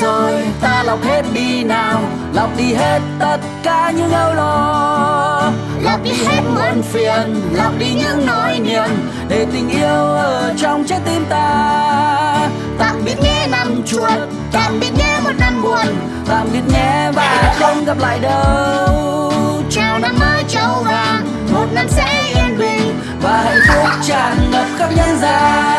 rồi ta lọc hết đi nào. Lọc đi hết tất cả những âu lo. Lọc đi hết muộn phiền lọc đi những nỗi niềm để tình yêu ở trong trái tim ta. Tạm biệt nhé năm chuột tạm biệt nhé một năm buồn tạm biệt nhé và không gặp lại đâu. Chào năm mới châu vàng một năm sẽ yên bình. Và hạnh phúc tràn ngập khắp nhân gian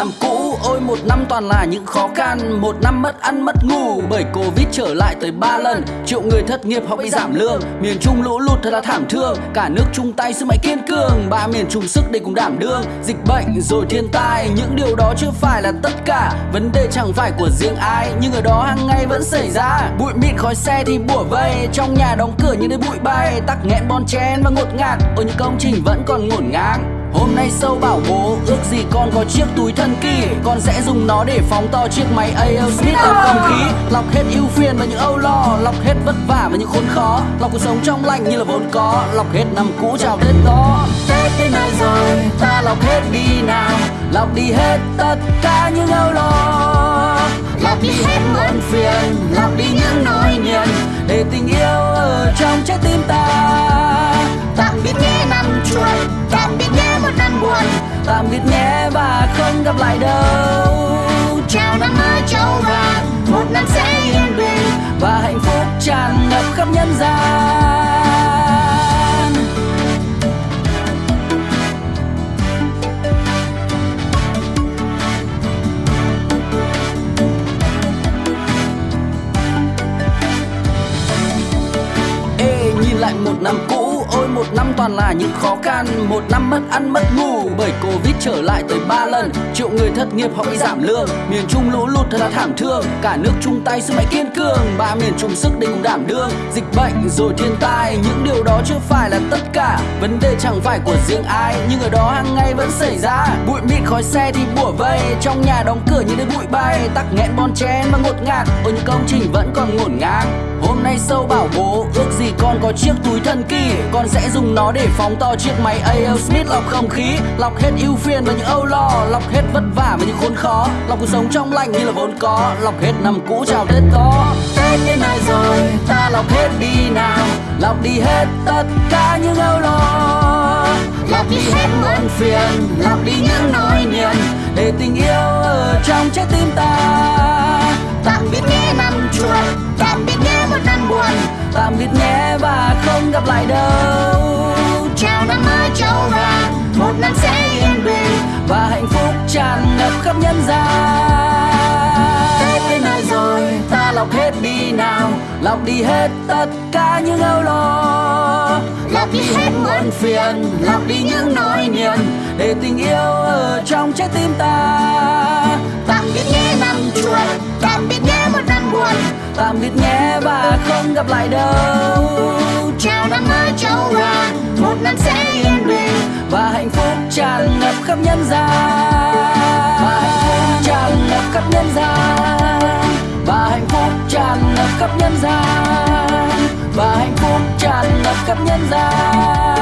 năm cũ. Ôi, một năm toàn là những khó khăn. Một năm mất ăn, mất ngủ. Bởi covid trở lại tới ba lần. Triệu người thất nghiệp họ bị giảm lương. Miền trung lũ lụt thật là thảm thương. Cả nước chung tay sức mạnh kiên cường. Ba miền chung sức để cùng đảm đương. Dịch bệnh rồi thiên tai, những điều đó chưa phải là tất cả. Vấn đề chẳng phải của riêng ai, nhưng ở đó hàng ngày vẫn xảy ra. Bụi mịn khói xe thì bủa vây. Trong nhà đóng cửa như nơi bụi bay. Tắc nghẽn bon chen và ngột ngạt. Ôi, những công trình vẫn còn ngổn ngang. Hôm nay sâu bảo bố, ước gì con có chiếc túi thân kỳ. Con sẽ dùng nó để phóng to chiếc máy AL Smith ở không khí. Lọc hết ưu phiền và những âu lo, Lọc hết vất vả và những khốn khó. Lọc cuộc sống trong lành như là vốn có, Lọc hết năm cũ chào Tết đó. Tết đến nơi rồi, ta lọc hết đi nào. Lọc đi hết tất cả những âu lo. Lọc đi hết muộn phiền, Lọc đi những nỗi niềm. Để tình yêu ở trong trái tim ta. Tạm biệt nhé năm chuột. Tạm biệt nhé và không gặp lại đâu. Chào năm mới châu vàng một năm sẽ yên bình Và hạnh phúc tràn ngập khắp nhân gian. Ê, nhìn lại một năm cũ tôi một năm toàn là những khó khăn. Một năm mất ăn, mất ngủ, bởi covid trở lại tới ba lần. Triệu người thất nghiệp họ bị giảm lương, miền trung lũ lụt thật là thảm thương. Cả nước chung tay sức mạnh kiên cường, ba miền chung sức để cùng đảm đương. Dịch bệnh rồi thiên tai, những điều đó chưa phải là tất cả. Vấn đề chẳng phải của riêng ai, nhưng ở đó hàng ngày vẫn xảy ra. Bụi mịt khói xe thì bủa vây, trong nhà đóng cửa như đến bụi bay. Tắc nghẽn bon chén và ngột ngạt ở những công trình vẫn còn ngổn ngang. Hôm nay sâu bảo bố, ước gì con có chiếc túi thần kỳ, Con sẽ dùng nó để phóng to chiếc máy AL Smith lọc không khí, Lọc hết ưu phiền và những âu lo, Lọc hết vất vả và những khốn khó. Lọc cuộc sống trong lành như là vốn có, Lọc hết năm cũ chào Tết đó Tết đến nơi rồi, ta lọc hết đi nào, Lọc đi hết tất cả những âu lo. Lọc đi hết muộn phiền, Lọc đi những nỗi niềm Để tình yêu ở trong trái tim ta. Lọc hết đi nào Lọc đi hết tất cả những âu lo. Lọc đi hết muộn phiền Lọc đi những nỗi niềm Để tình yêu ở trong trái tim ta. Tạm biệt nhé năm chuột tạm biệt nhé một năm buồn. Tạm biệt nhé và không gặp lại đâu. Chào năm mới châu vàng một năm sẽ yên bình. Và hạnh phúc tràn ngập khắp nhân gian khắp nhân gian. Và hạnh phúc tràn ngập khắp nhân gian.